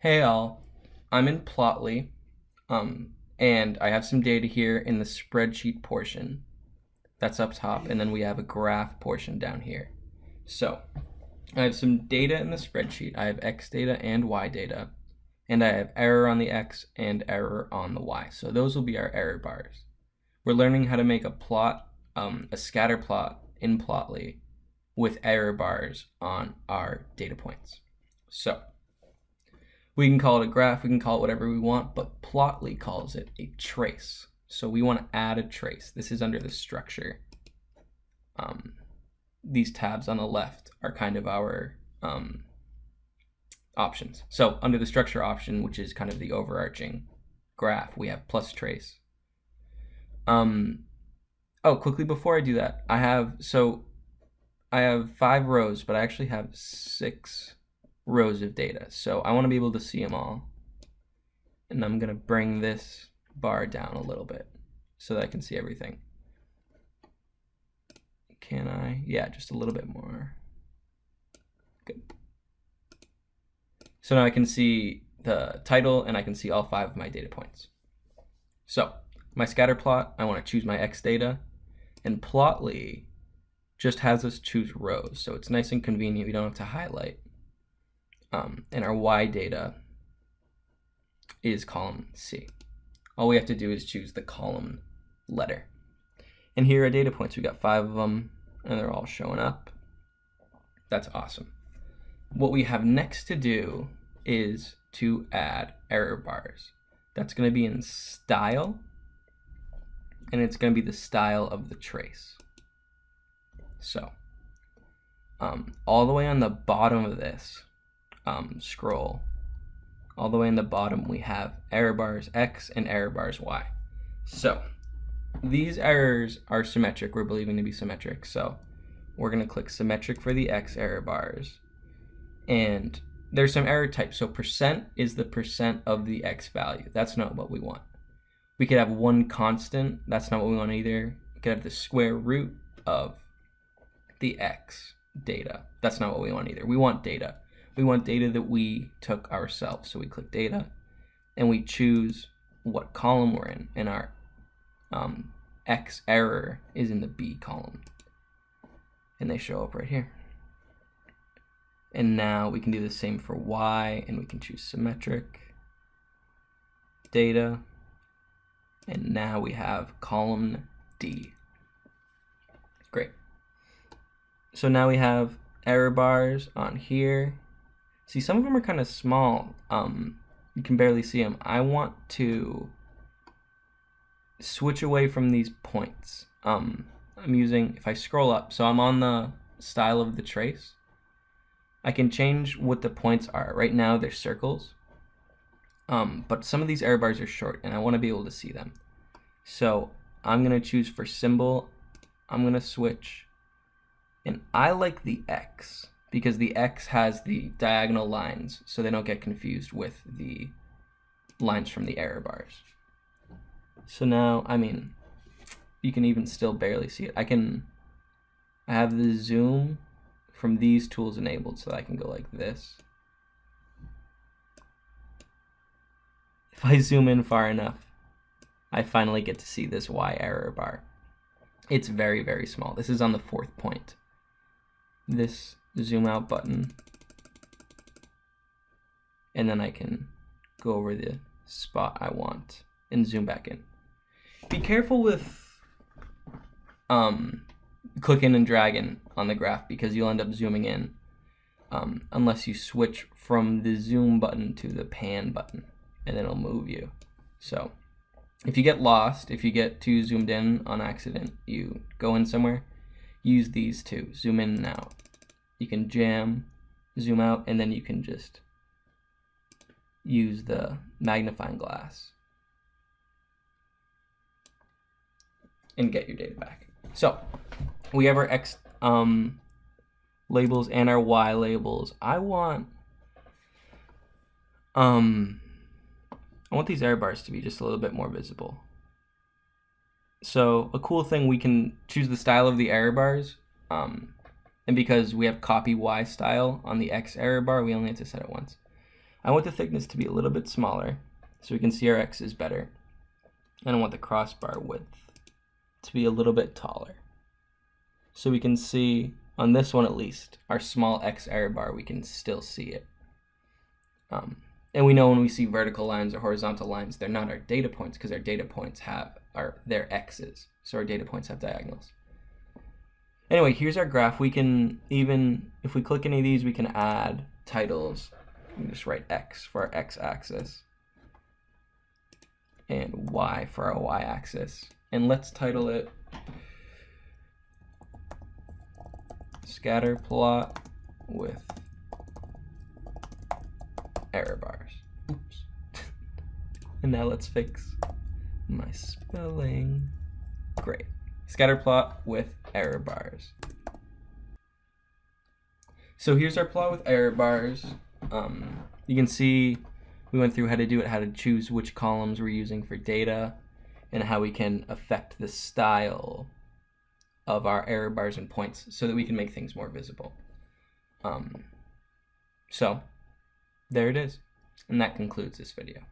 Hey all, I'm in Plotly, um, and I have some data here in the spreadsheet portion. That's up top, and then we have a graph portion down here. So, I have some data in the spreadsheet. I have X data and Y data, and I have error on the X and error on the Y. So those will be our error bars. We're learning how to make a plot, um, a scatter plot in Plotly with error bars on our data points. So, we can call it a graph, we can call it whatever we want, but Plotly calls it a trace. So we want to add a trace. This is under the structure. Um, these tabs on the left are kind of our um, options. So under the structure option, which is kind of the overarching graph, we have plus trace. Um, oh, quickly before I do that, I have, so I have five rows, but I actually have six rows of data. So I want to be able to see them all. And I'm going to bring this bar down a little bit so that I can see everything. Can I? Yeah, just a little bit more. Good. So now I can see the title and I can see all five of my data points. So my scatter plot, I want to choose my X data and Plotly just has us choose rows. So it's nice and convenient. We don't have to highlight um, and our y data is column C. All we have to do is choose the column letter. And here are data points. We got five of them, and they're all showing up. That's awesome. What we have next to do is to add error bars. That's going to be in style, and it's going to be the style of the trace. So, um, all the way on the bottom of this, um, scroll, all the way in the bottom, we have error bars X and error bars Y. So these errors are symmetric. We're believing to be symmetric. So we're going to click symmetric for the X error bars. And there's some error types. So percent is the percent of the X value. That's not what we want. We could have one constant. That's not what we want either. We could have the square root of the X data. That's not what we want either. We want data we want data that we took ourselves. So we click data and we choose what column we're in and our um, X error is in the B column. And they show up right here. And now we can do the same for Y and we can choose symmetric data. And now we have column D. Great. So now we have error bars on here See, some of them are kind of small. Um, you can barely see them. I want to switch away from these points. Um, I'm using, if I scroll up, so I'm on the style of the trace. I can change what the points are. Right now they're circles. Um, but some of these error bars are short and I want to be able to see them. So I'm going to choose for symbol, I'm going to switch, and I like the X because the X has the diagonal lines so they don't get confused with the lines from the error bars. So now, I mean, you can even still barely see it. I can I have the zoom from these tools enabled so I can go like this. If I zoom in far enough, I finally get to see this Y error bar. It's very, very small. This is on the fourth point. This zoom out button. And then I can go over the spot I want and zoom back in. Be careful with um, clicking and dragging on the graph because you'll end up zooming in um, unless you switch from the zoom button to the pan button and then it'll move you. So if you get lost, if you get too zoomed in on accident, you go in somewhere, use these two, zoom in and out you can jam, zoom out, and then you can just use the magnifying glass and get your data back. So we have our X um, labels and our Y labels. I want um, I want these error bars to be just a little bit more visible. So a cool thing, we can choose the style of the error bars. Um, and because we have copy Y style on the X error bar, we only have to set it once. I want the thickness to be a little bit smaller so we can see our x's better. And I want the crossbar width to be a little bit taller. So we can see, on this one at least, our small x error bar, we can still see it. Um, and we know when we see vertical lines or horizontal lines, they're not our data points because our data points have our their x's. So our data points have diagonals. Anyway, here's our graph. We can even, if we click any of these, we can add titles. Just write x for our x-axis and y for our y-axis. And let's title it scatter plot with error bars. Oops. and now let's fix my spelling. Great. Scatter plot with error bars. So here's our plot with error bars. Um, you can see we went through how to do it, how to choose which columns we're using for data, and how we can affect the style of our error bars and points so that we can make things more visible. Um, so there it is. And that concludes this video.